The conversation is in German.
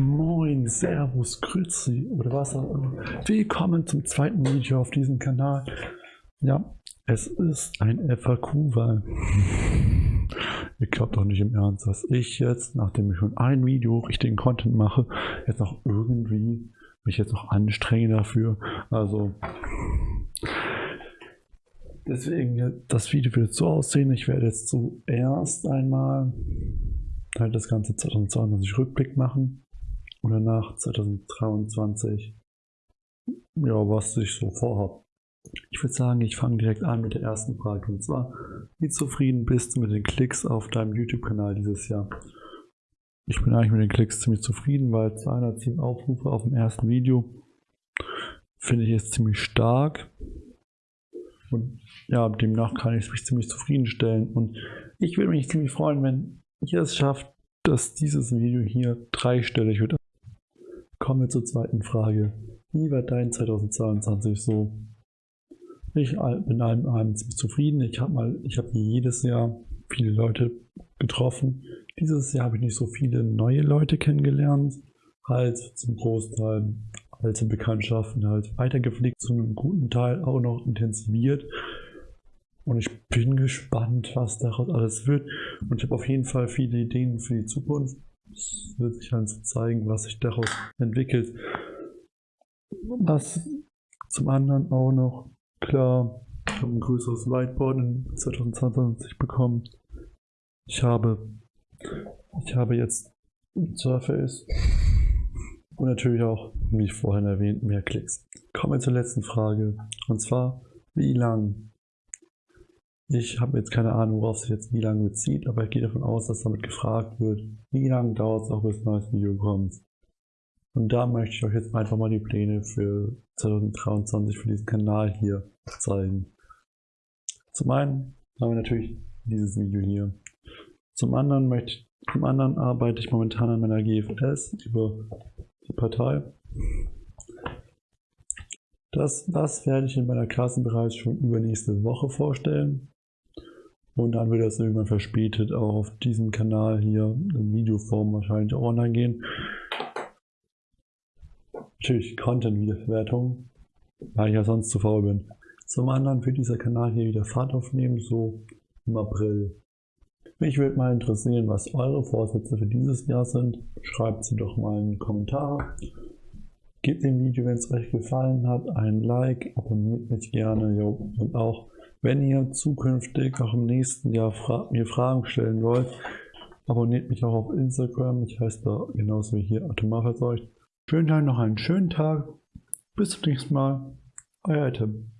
Moin, Servus, Grüezi oder was auch immer. Willkommen zum zweiten Video auf diesem Kanal. Ja, es ist ein FAQ-Wahl. Ihr glaubt doch nicht im Ernst, dass ich jetzt, nachdem ich schon ein Video richtigen Content mache, jetzt noch irgendwie mich jetzt noch anstrenge dafür. Also deswegen das Video wird so aussehen. Ich werde jetzt zuerst einmal halt das ganze 2022 Rückblick machen oder nach 2023, ja, was ich so vorhabe. Ich würde sagen, ich fange direkt an mit der ersten Frage und zwar, wie zufrieden bist du mit den Klicks auf deinem YouTube-Kanal dieses Jahr? Ich bin eigentlich mit den Klicks ziemlich zufrieden, weil 210 Aufrufe auf dem ersten Video finde ich jetzt ziemlich stark. Und ja, demnach kann ich mich ziemlich zufriedenstellen. Und ich würde mich ziemlich freuen, wenn ihr es schafft, dass dieses Video hier dreistellig wird. Kommen wir zur zweiten Frage. Wie war dein 2022 so? Ich bin allem, allem ziemlich zufrieden. Ich habe mal, ich habe jedes Jahr viele Leute getroffen. Dieses Jahr habe ich nicht so viele neue Leute kennengelernt. Halt zum Großteil alte Bekanntschaften halt weitergepflegt, zu einem guten Teil auch noch intensiviert. Und ich bin gespannt, was daraus alles wird. Und ich habe auf jeden Fall viele Ideen für die Zukunft. Es wird sich halt so zeigen, was sich daraus entwickelt. Was zum anderen auch noch, klar, ich habe ein größeres Whiteboard in 2022 bekommen. Ich habe, ich habe jetzt Surface und natürlich auch, wie ich vorhin erwähnt, mehr Klicks. Kommen wir zur letzten Frage. Und zwar, wie lang ich habe jetzt keine Ahnung, worauf sich jetzt wie lange bezieht, aber ich gehe davon aus, dass damit gefragt wird, wie lange dauert es auch, bis ein neues Video kommt. Und da möchte ich euch jetzt einfach mal die Pläne für 2023 für diesen Kanal hier zeigen. Zum einen haben wir natürlich dieses Video hier. Zum anderen möchte zum anderen arbeite ich momentan an meiner GFS über die Partei. Das, das werde ich in meiner Klassenbereich schon übernächste Woche vorstellen. Und dann wird das irgendwann verspätet auch auf diesem Kanal hier in Videoform wahrscheinlich auch online gehen. Natürlich Content-Wiederverwertung, weil ich ja sonst zu faul bin. Zum anderen wird dieser Kanal hier wieder Fahrt aufnehmen, so im April. Mich würde mal interessieren, was eure Vorsätze für dieses Jahr sind. Schreibt sie doch mal in die Kommentare. Gebt dem Video, wenn es euch gefallen hat, ein Like, abonniert mich gerne jo, und auch wenn ihr zukünftig auch im nächsten Jahr fra mir Fragen stellen wollt, abonniert mich auch auf Instagram. Ich heiße da genauso wie hier Atomarverseucht. Schönen Tag, noch einen schönen Tag. Bis zum nächsten Mal. Euer Tim.